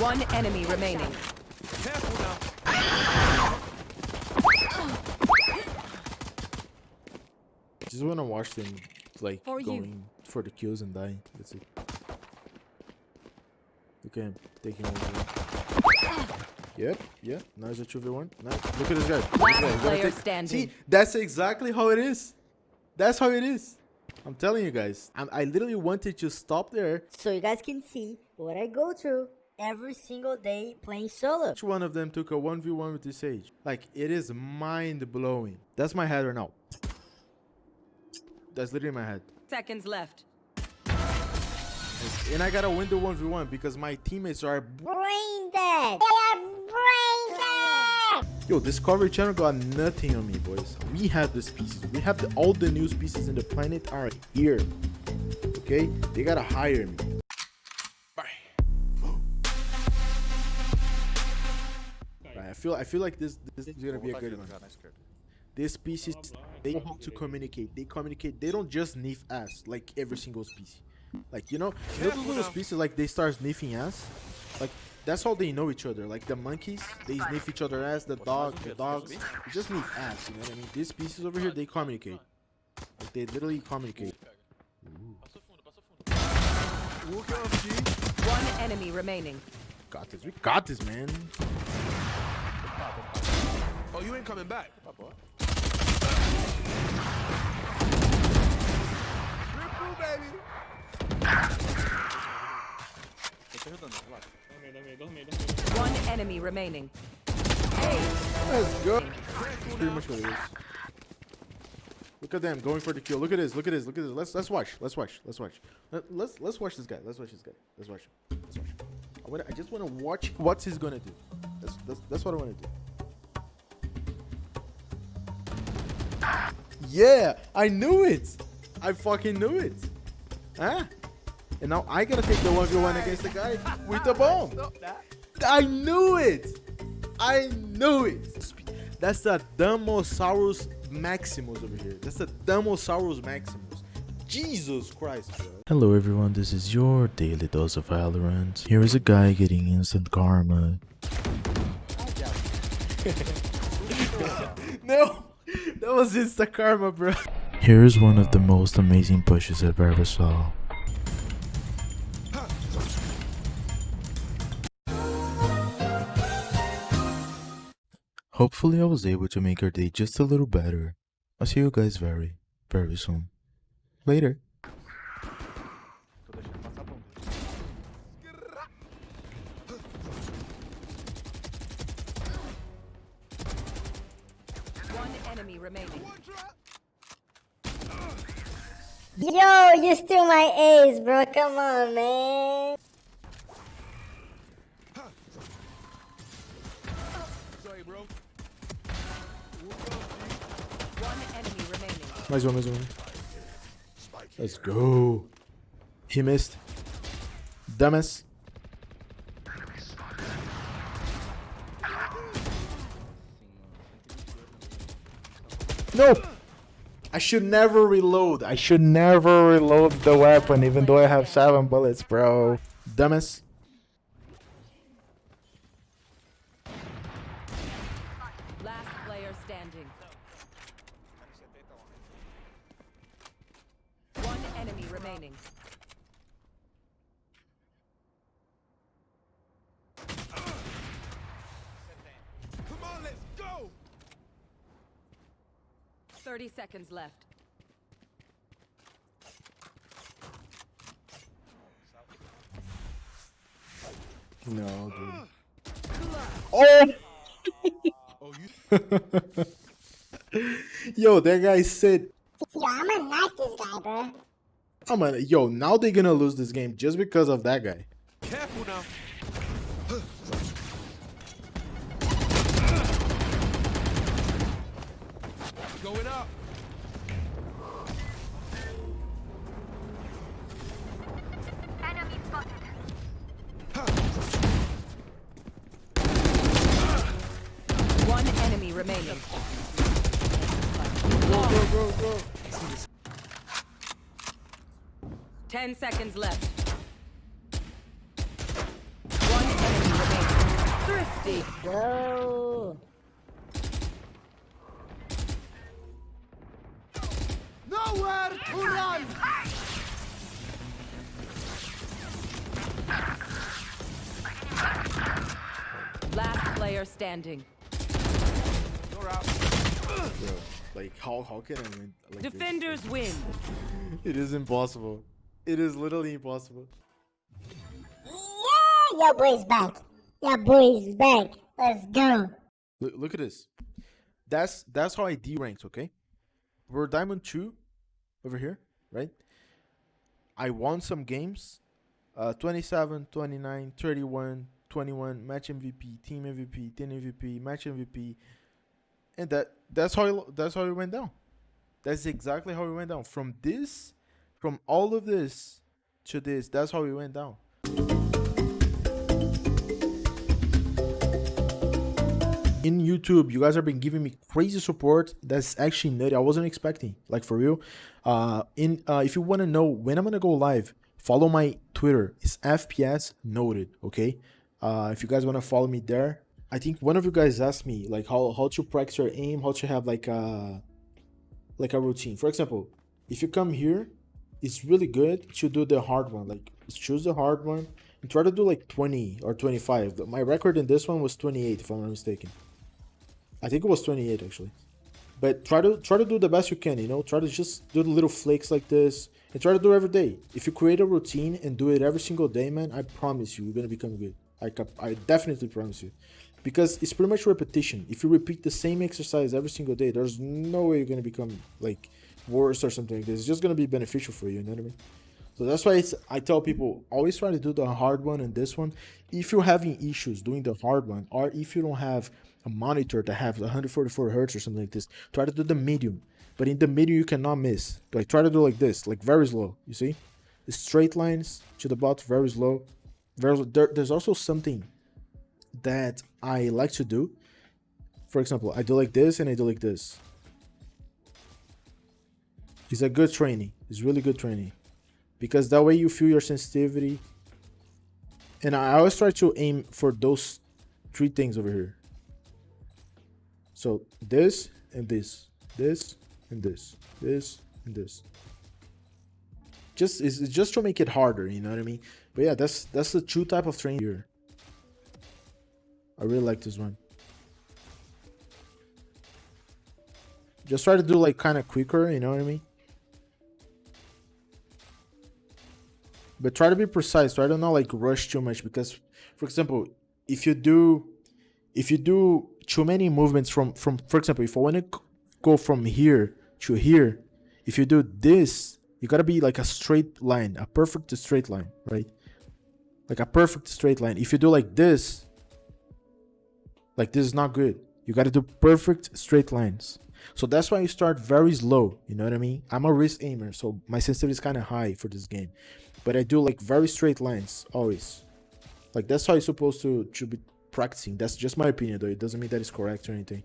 One enemy remaining. Careful now. Just wanna watch them like For you. going for the kills and dying. That's it. Look at him taking over. Yep, yep. Nice a 2v1. Nice. Look at this guy. Look at this guy. Player standing. See, that's exactly how it is. That's how it is. I'm telling you guys. I'm, I literally wanted to stop there. so you guys can see what I go through every single day playing solo. Each one of them took a 1v1 with this Sage. Like, it is mind blowing. That's my head right now. That's literally my head. Seconds left. And I gotta win the 1v1 because my teammates are. Brain dead. They are brain dead. Yo, Discovery Channel got nothing on me, boys. We have the species. We have the, all the new species in the planet are here. Okay? They gotta hire me. I feel I feel like this this is gonna be a good one. This species they want to communicate. They communicate. They don't just sniff ass like every single species. Like you know, you know those little species like they start sniffing ass. Like that's how they know each other. Like the monkeys, they sniff each other ass. The dog, the dogs, they just sniff ass. You know what I mean? These species over here, they communicate. Like they literally communicate. Walk it off, G. One enemy remaining. Got this. We got this, man. Oh, you ain't coming back. Triple, baby. One enemy remaining. Let's go. Pretty much what it is. Look at them going for the kill. Look at this. Look at this. Look at this. Let's let's watch. Let's watch. Let's watch. Let, let's let's watch this guy. Let's watch this guy. Let's watch. Let's watch. I wanna, I just want to watch what he's gonna do. That's that's, that's what I want to do. Yeah, I knew it. I fucking knew it. Huh? And now I gotta take the 1v1 against the guy with the bomb. I knew it. I knew it. That's the Damosaurus Maximus over here. That's the Damosaurus Maximus. Jesus Christ, bro. Hello everyone, this is your daily dose of Valorant. Here is a guy getting instant karma. No, that was insta karma, bro. Here is one of the most amazing pushes I've ever saw. Hopefully I was able to make your day just a little better. I'll see you guys very, very soon. Later. Enemy remaining. Yo, you steal my A's, bro. Come on, man. Mais um, mais um. Let's go. He missed. Dumbass. No! I should never reload. I should never reload the weapon even though I have seven bullets, bro. Dumbass. Last player standing. One enemy remaining. Come on, let's go. 30 seconds left. No, dude. Oh! Oh. Yo, that guy said, Yo, I'm gonna knife this guy, bro. I'm gonna, yo, now they're gonna lose this game just because of that guy. Careful now. Going up. One enemy remaining. Ten seconds left. One enemy remaining. Thrifty. Go. Nowhere to run! Last player standing. You're out. Bro, like how how can I win? Like this? Defenders win. It is impossible. It is literally impossible. Yeah, your boy's back. Your boy's back. Let's go. Look, look at this. That's that's how I D ranked, okay? We're diamond two over here, right? I won some games. Uh 27, 29, 31, 21, match MVP, team MVP, team MVP, match MVP. And that that's how it, that's how it went down. That's exactly how it went down. From this, from all of this to this, that's how it went down. In YouTube, you guys have been giving me crazy support. That's actually nutty. I wasn't expecting, like for real. Uh, in uh, if you want to know when I'm gonna go live, follow my Twitter. It's FPS noted. Okay. Uh, if you guys want to follow me there, I think one of you guys asked me like how how to practice your aim, how to have like a like a routine. For example, if you come here, it's really good to do the hard one. Like choose the hard one and try to do like 20 or 25. My record in this one was 28, if I'm not mistaken. I think it was 28 actually. But try to try to do the best you can, you know. Try to just do the little flakes like this and try to do every day. If you create a routine and do it every single day, man, I promise you, you're gonna become good. I I definitely promise you, because it's pretty much repetition. If you repeat the same exercise every single day, there's no way you're gonna become like worse or something like this. It's just gonna be beneficial for you. You know what I mean? So that's why I tell people always try to do the hard one and this one. If you're having issues doing the hard one, or if you don't have a monitor that has 144 hertz or something like this, try to do the medium. But in the medium, you cannot miss. Like try to do like this, like very slow. You see, the straight lines to the bot, very slow. Very. Slow. There, there's also something that I like to do. For example, I do like this and I do like this. It's a good training. It's really good training because that way you feel your sensitivity. And i always try to aim for those three things over here. So this and this this and this this and this. Just it's just to make it harder you know what i mean? But yeah that's that's the true type of training here. I really like this one. Just try to do like kind of quicker you know what i mean but try to be precise. Try to not like rush too much because for example if you do if you do too many movements from from for example if i want to go from here to here if you do this you gotta be like a straight line a perfect straight line right? Like a perfect straight line. If you do like this like this is not good. You gotta do perfect straight lines. So that's why you start very slow you know what i mean? I'm a wrist aimer so my sensitivity is kind of high for this game but I do like very straight lines always. Like that's how you're supposed to to be practicing. That's just my opinion though. It doesn't mean that it's correct or anything.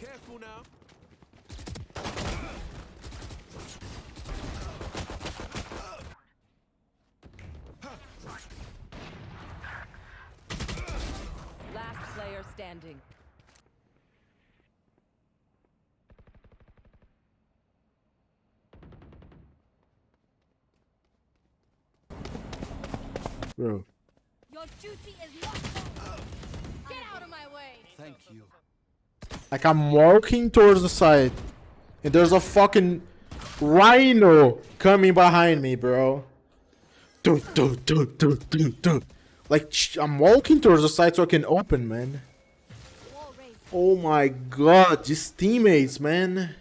Careful now. Last player standing. Bro. Your duty is not. Get out of my way. Thank you. Like I'm walking towards the side and there's a fucking rhino coming behind me, bro. Do, do, do, do, do, do. Like I'm walking towards the side so I can open, man. Oh my god, these teammates, man.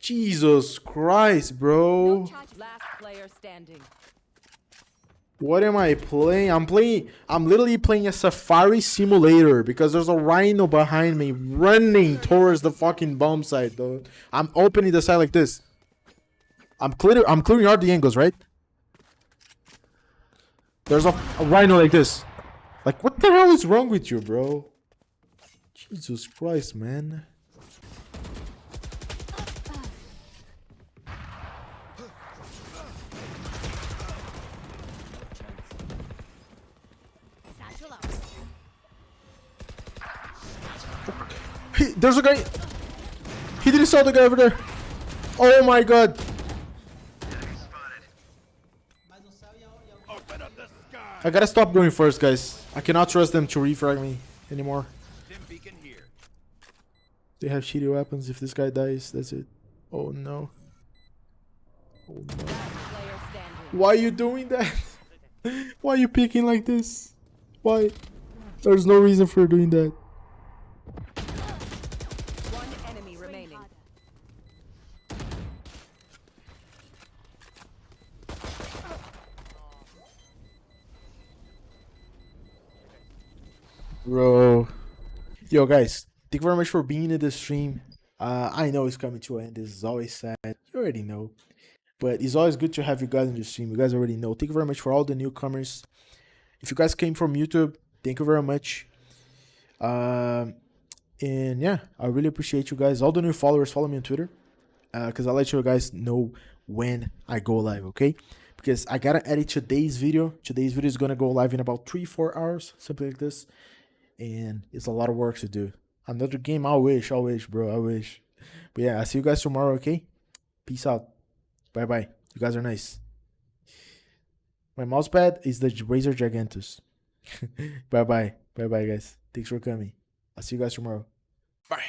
Jesus Christ, bro. Charge. What am I playing? I'm playing. I'm literally playing a safari simulator because there's a rhino behind me running towards the fucking bomb site, though. I'm opening the side like this. I'm clear. I'm clearing out the angles, right? There's a, a rhino like this. Like, what the hell is wrong with you, bro? Jesus Christ, man. He, there's a guy. He didn't saw the guy over there. Oh my god. I gotta stop going first, guys. I cannot trust them to refrag me anymore. They have shitty weapons. If this guy dies, that's it. Oh no. Oh no. Why are you doing that? Why are you picking like this? Why? There's no reason for doing that. One enemy remaining. Bro. Yo, guys, thank you very much for being in the stream. Uh, I know it's coming to an end. This is always sad. You already know. But it's always good to have you guys in the stream. You guys already know. Thank you very much for all the newcomers. If you guys came from YouTube, thank you very much. Um, and yeah, I really appreciate you guys. All the new followers, follow me on Twitter. Because I let you guys know when I go live, okay? Because I gotta edit today's video. Today's video is gonna go live in about three, four hours, something like this and it's a lot of work to do. Another game, I wish, I wish, bro, I wish. But yeah, I'll see you guys tomorrow, okay? Peace out. Bye bye. You guys are nice. My mousepad is the Razer Gigantus. bye bye. Bye bye, guys. Thanks for coming. I'll see you guys tomorrow. Bye.